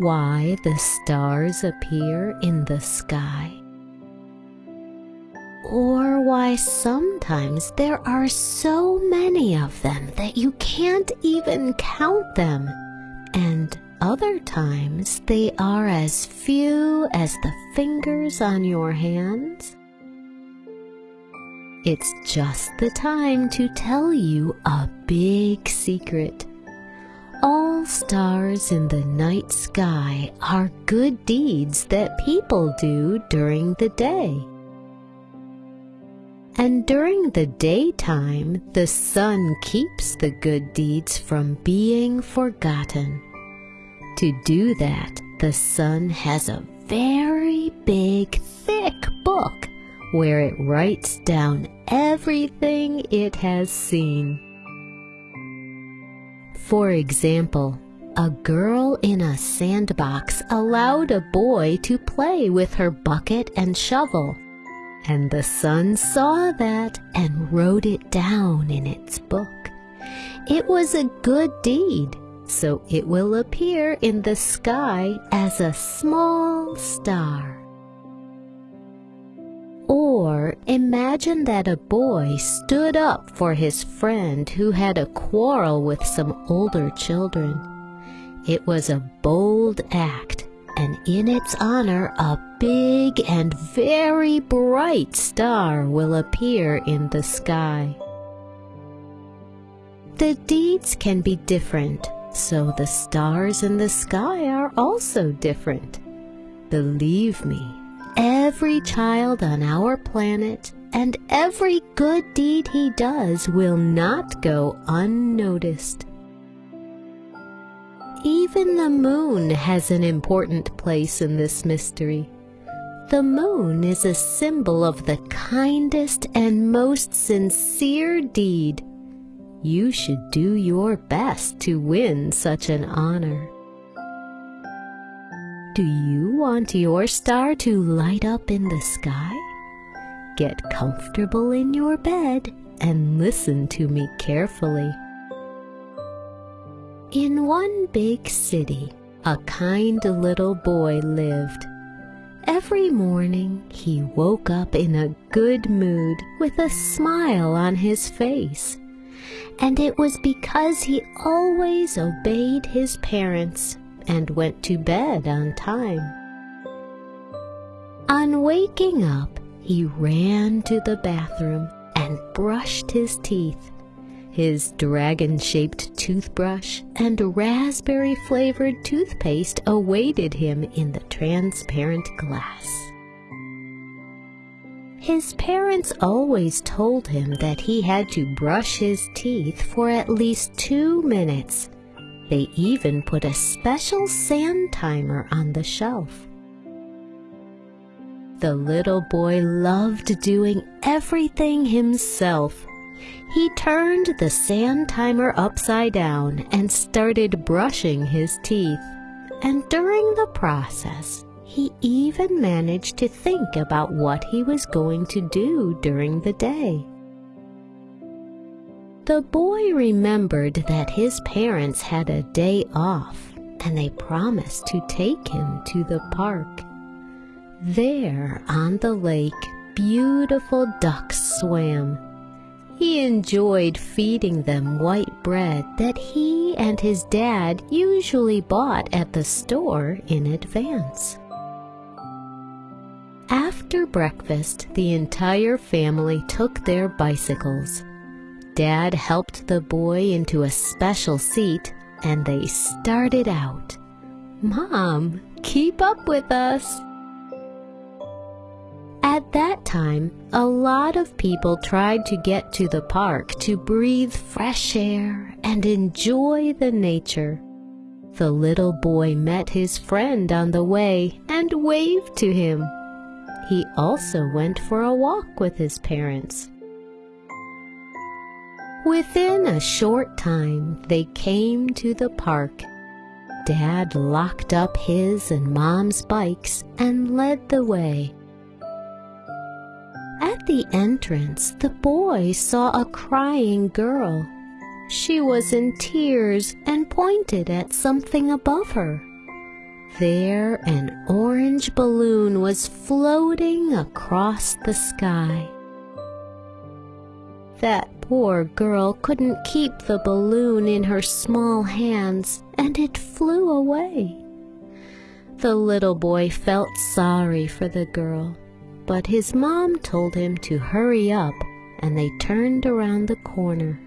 why the stars appear in the sky? Or why sometimes there are so many of them that you can't even count them, and other times they are as few as the fingers on your hands? It's just the time to tell you a big secret. Stars in the night sky are good deeds that people do during the day. And during the daytime, the sun keeps the good deeds from being forgotten. To do that, the sun has a very big, thick book where it writes down everything it has seen. For example, a girl in a sandbox allowed a boy to play with her bucket and shovel, and the sun saw that and wrote it down in its book. It was a good deed, so it will appear in the sky as a small star. Or imagine that a boy stood up for his friend who had a quarrel with some older children. It was a bold act, and in its honor, a big and very bright star will appear in the sky. The deeds can be different, so the stars in the sky are also different. Believe me, every child on our planet and every good deed he does will not go unnoticed. Even the moon has an important place in this mystery. The moon is a symbol of the kindest and most sincere deed. You should do your best to win such an honor. Do you want your star to light up in the sky? Get comfortable in your bed and listen to me carefully. In one big city, a kind little boy lived. Every morning he woke up in a good mood with a smile on his face. And it was because he always obeyed his parents and went to bed on time. On waking up, he ran to the bathroom and brushed his teeth. His dragon-shaped toothbrush and raspberry-flavored toothpaste awaited him in the transparent glass. His parents always told him that he had to brush his teeth for at least two minutes they even put a special sand timer on the shelf. The little boy loved doing everything himself. He turned the sand timer upside down and started brushing his teeth. And during the process, he even managed to think about what he was going to do during the day. The boy remembered that his parents had a day off and they promised to take him to the park. There on the lake, beautiful ducks swam. He enjoyed feeding them white bread that he and his dad usually bought at the store in advance. After breakfast, the entire family took their bicycles Dad helped the boy into a special seat and they started out. Mom, keep up with us. At that time, a lot of people tried to get to the park to breathe fresh air and enjoy the nature. The little boy met his friend on the way and waved to him. He also went for a walk with his parents. Within a short time, they came to the park. Dad locked up his and Mom's bikes and led the way. At the entrance, the boy saw a crying girl. She was in tears and pointed at something above her. there an orange balloon was floating across the sky. That poor girl couldn't keep the balloon in her small hands, and it flew away. The little boy felt sorry for the girl, but his mom told him to hurry up, and they turned around the corner.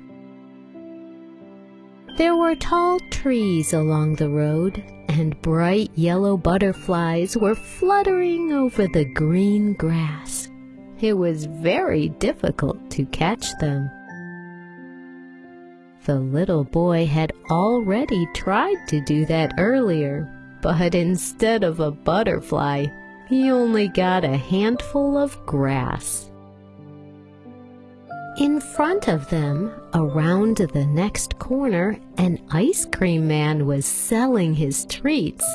There were tall trees along the road, and bright yellow butterflies were fluttering over the green grass. It was very difficult to catch them. The little boy had already tried to do that earlier, but instead of a butterfly, he only got a handful of grass. In front of them, around the next corner, an ice cream man was selling his treats.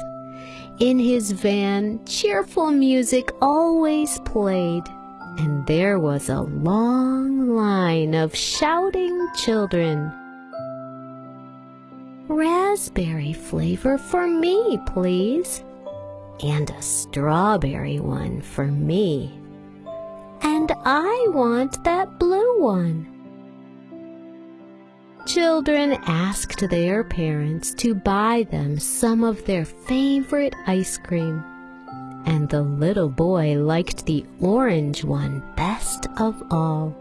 In his van, cheerful music always played, and there was a long line of shouting children. Raspberry flavor for me, please. And a strawberry one for me. And I want that blue one. Children asked their parents to buy them some of their favorite ice cream and the little boy liked the orange one best of all.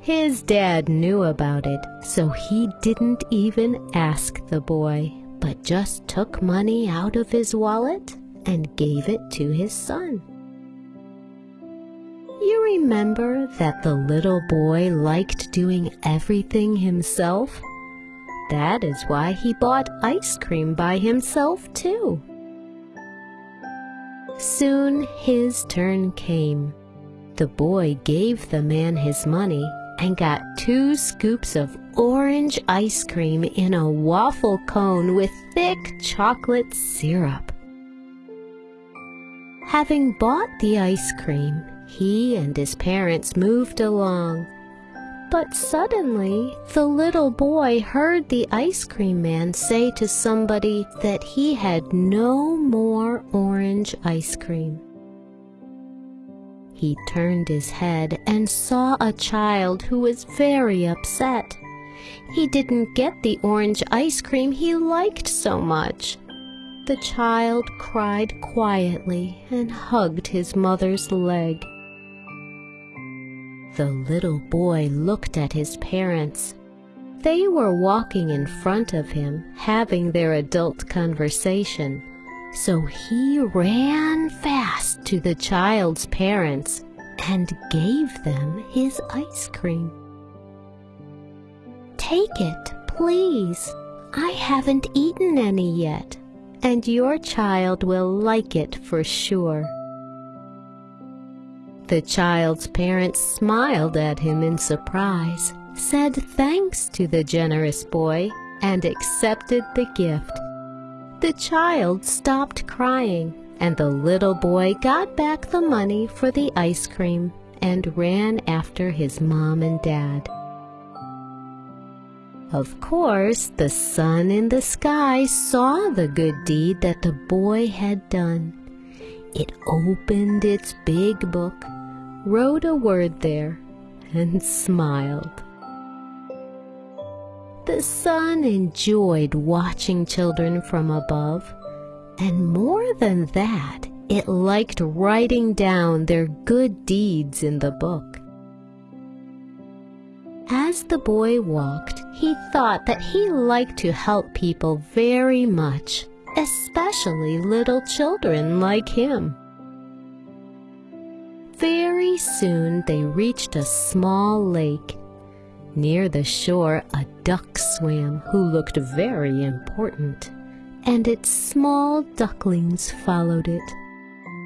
His dad knew about it, so he didn't even ask the boy, but just took money out of his wallet and gave it to his son. You remember that the little boy liked doing everything himself? That is why he bought ice cream by himself, too. Soon his turn came. The boy gave the man his money and got two scoops of orange ice cream in a waffle cone with thick chocolate syrup. Having bought the ice cream, he and his parents moved along. But suddenly, the little boy heard the ice cream man say to somebody that he had no more orange ice cream. He turned his head and saw a child who was very upset. He didn't get the orange ice cream he liked so much. The child cried quietly and hugged his mother's leg. The little boy looked at his parents. They were walking in front of him, having their adult conversation. So he ran fast to the child's parents and gave them his ice cream. Take it, please. I haven't eaten any yet, and your child will like it for sure. The child's parents smiled at him in surprise, said thanks to the generous boy, and accepted the gift. The child stopped crying, and the little boy got back the money for the ice cream and ran after his mom and dad. Of course, the sun in the sky saw the good deed that the boy had done. It opened its big book wrote a word there and smiled. The sun enjoyed watching children from above, and more than that, it liked writing down their good deeds in the book. As the boy walked, he thought that he liked to help people very much, especially little children like him. Very soon they reached a small lake. Near the shore a duck swam who looked very important, and its small ducklings followed it.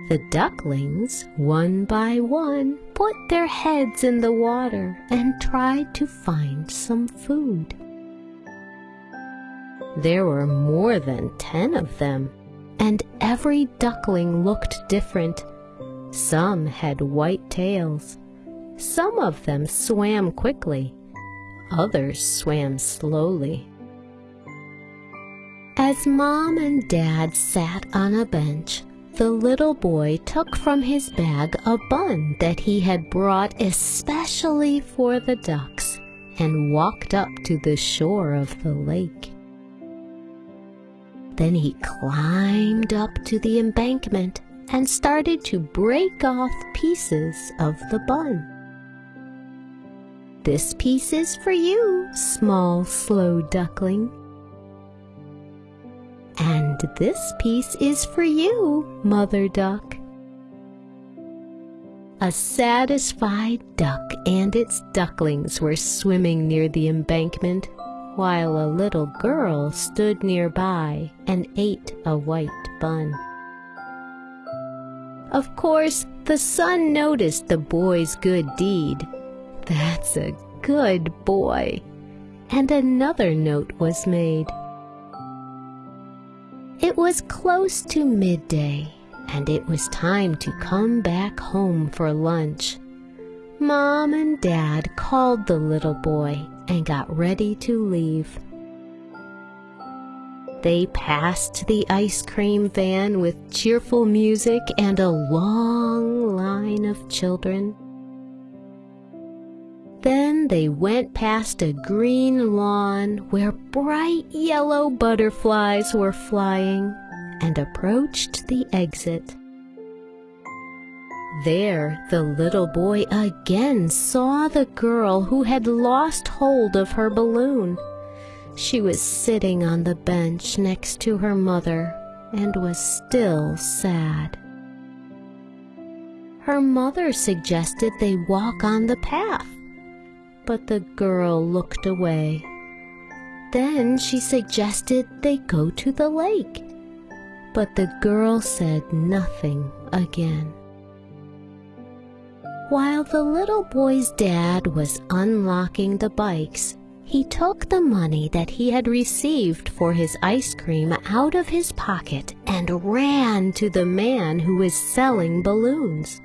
The ducklings, one by one, put their heads in the water and tried to find some food. There were more than ten of them, and every duckling looked different some had white tails. Some of them swam quickly. Others swam slowly. As Mom and Dad sat on a bench, the little boy took from his bag a bun that he had brought especially for the ducks and walked up to the shore of the lake. Then he climbed up to the embankment and started to break off pieces of the bun. This piece is for you, small, slow duckling. And this piece is for you, mother duck. A satisfied duck and its ducklings were swimming near the embankment, while a little girl stood nearby and ate a white bun. Of course, the sun noticed the boy's good deed. That's a good boy. And another note was made. It was close to midday, and it was time to come back home for lunch. Mom and Dad called the little boy and got ready to leave. They passed the ice cream van with cheerful music and a long line of children. Then they went past a green lawn where bright yellow butterflies were flying and approached the exit. There the little boy again saw the girl who had lost hold of her balloon. She was sitting on the bench next to her mother and was still sad. Her mother suggested they walk on the path, but the girl looked away. Then she suggested they go to the lake, but the girl said nothing again. While the little boy's dad was unlocking the bikes, he took the money that he had received for his ice cream out of his pocket and ran to the man who was selling balloons.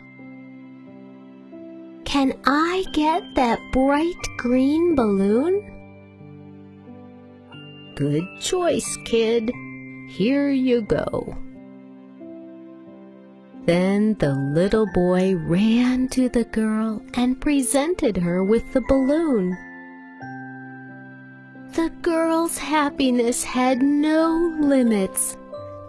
Can I get that bright green balloon? Good choice, kid. Here you go. Then the little boy ran to the girl and presented her with the balloon. The girl's happiness had no limits.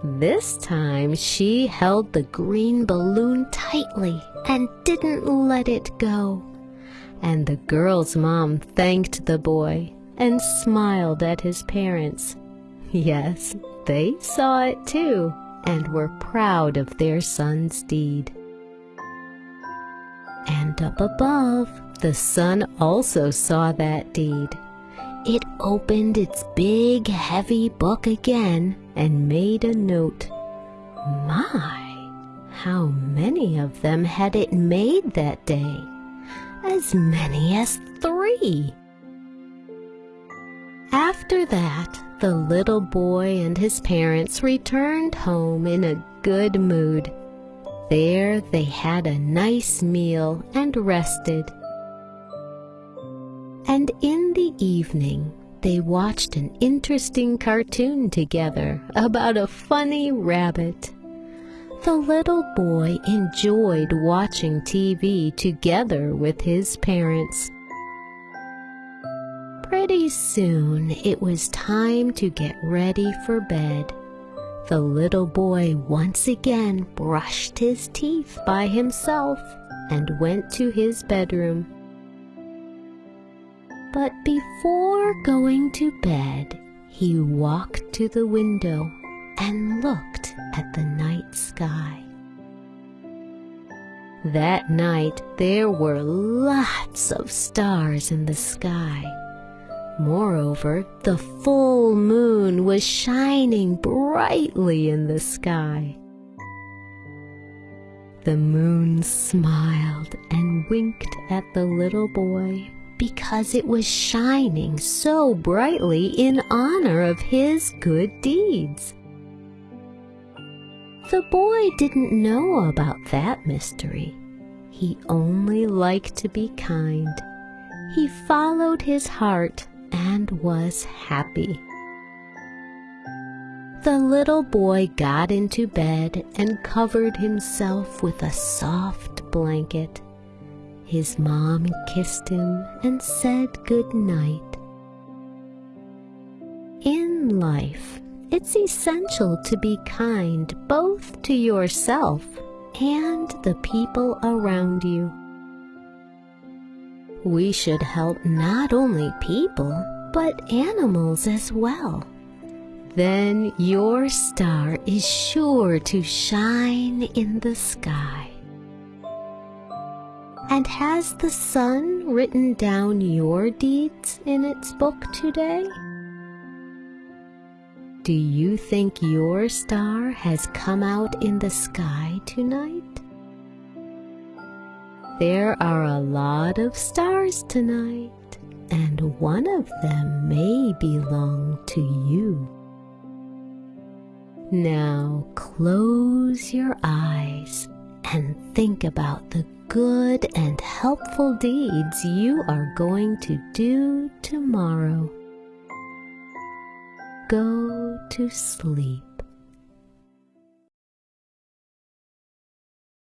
This time she held the green balloon tightly and didn't let it go. And the girl's mom thanked the boy and smiled at his parents. Yes, they saw it too and were proud of their son's deed. And up above, the sun also saw that deed it opened its big, heavy book again and made a note. My, how many of them had it made that day? As many as three. After that, the little boy and his parents returned home in a good mood. There they had a nice meal and rested and in the evening they watched an interesting cartoon together about a funny rabbit. The little boy enjoyed watching TV together with his parents. Pretty soon it was time to get ready for bed. The little boy once again brushed his teeth by himself and went to his bedroom. But before going to bed, he walked to the window and looked at the night sky. That night there were lots of stars in the sky. Moreover, the full moon was shining brightly in the sky. The moon smiled and winked at the little boy because it was shining so brightly in honor of his good deeds. The boy didn't know about that mystery. He only liked to be kind. He followed his heart and was happy. The little boy got into bed and covered himself with a soft blanket. His mom kissed him and said good night. In life, it's essential to be kind both to yourself and the people around you. We should help not only people, but animals as well. Then your star is sure to shine in the sky. And has the sun written down your deeds in its book today? Do you think your star has come out in the sky tonight? There are a lot of stars tonight, and one of them may belong to you. Now close your eyes and think about the good and helpful deeds you are going to do tomorrow. Go to sleep.